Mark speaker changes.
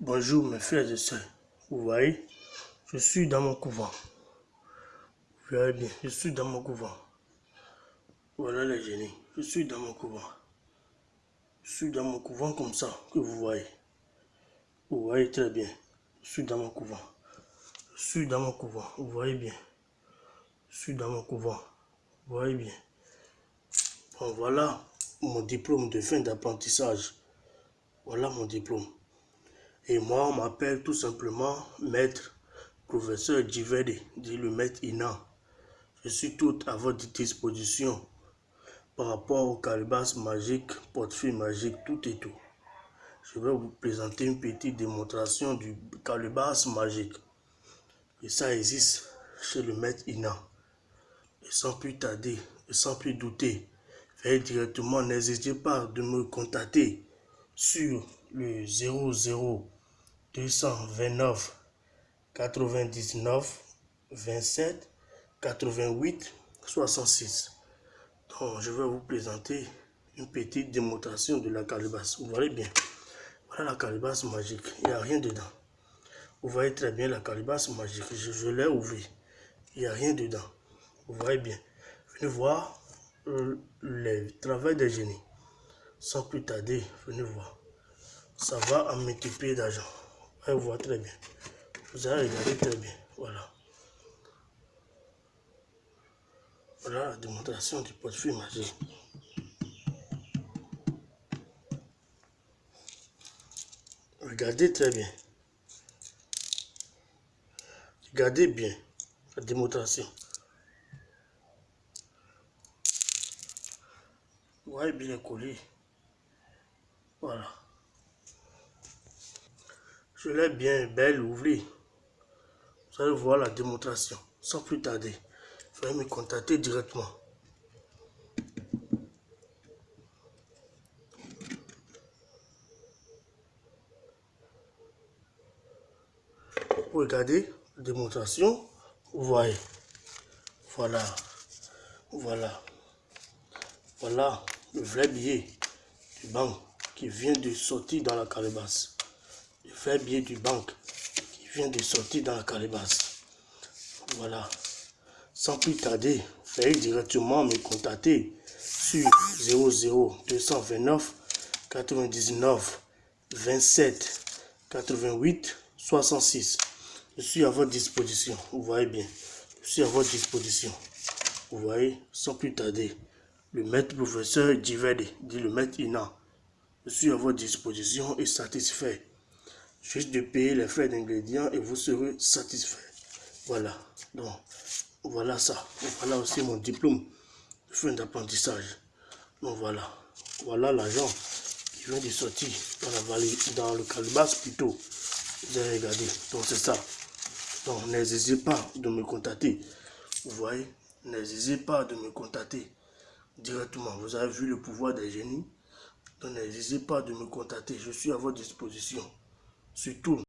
Speaker 1: Bonjour mes frères et sœurs. Vous voyez, je suis dans mon couvent. Vous voyez bien, je suis dans mon couvent. Voilà les génies. Je suis dans mon couvent. Je suis dans mon couvent comme ça, que vous voyez. Vous voyez très bien. Je suis dans mon couvent. Je suis dans mon couvent. Vous voyez bien. Je suis dans mon couvent. Vous voyez bien. Bon, voilà mon diplôme de fin d'apprentissage. Voilà mon diplôme. Et moi, on m'appelle tout simplement maître professeur Djivede, dit le maître Ina. Je suis tout à votre disposition par rapport au calebasse magique, portefeuille magique, tout et tout. Je vais vous présenter une petite démonstration du calebasse magique. Et ça existe chez le maître Ina. Et sans plus tarder, et sans plus douter, faites directement, n'hésitez pas de me contacter sur le 00 229 99 27 88 66. Donc, je vais vous présenter une petite démonstration de la calebasse. Vous voyez bien. Voilà la calebasse magique. Il n'y a rien dedans. Vous voyez très bien la calebasse magique. Je, l'ai ouvert. Il n'y a rien dedans. Vous voyez bien. Venez voir le, le travail des génies. Sans plus tarder, venez voir. Ça va en multiplier d'argent. Vous voyez très bien. Vous allez regarder très bien. Voilà. Voilà la démonstration du portefeuille magique. Regardez très bien. Regardez bien la démonstration. Vous voyez bien collé. Voilà. Je l'ai bien belle ouverte. Vous allez voir la démonstration. Sans plus tarder, veuillez me contacter directement. Vous regardez la démonstration, vous voyez. Voilà. Voilà. Voilà le vrai billet du banque qui vient de sortir dans la calebasse fait bien du banque qui vient de sortir dans la calebasse. Voilà. Sans plus tarder, veuillez directement me contacter sur 00 229 99 27 88 66. Je suis à votre disposition. Vous voyez bien. Je suis à votre disposition. Vous voyez, sans plus tarder, le maître professeur Divede, dit le maître Ina. Je suis à votre disposition et satisfait. Juste de payer les frais d'ingrédients et vous serez satisfait. Voilà. Donc, voilà ça. Voilà aussi mon diplôme de fin d'apprentissage. Donc voilà. Voilà l'argent qui vient de sortir dans la vallée, dans le calebasse plutôt. Vous avez regardé. Donc c'est ça. Donc n'hésitez pas de me contacter. Vous voyez, n'hésitez pas de me contacter directement. Vous avez vu le pouvoir des génies? Donc n'hésitez pas de me contacter. Je suis à votre disposition. Surtout,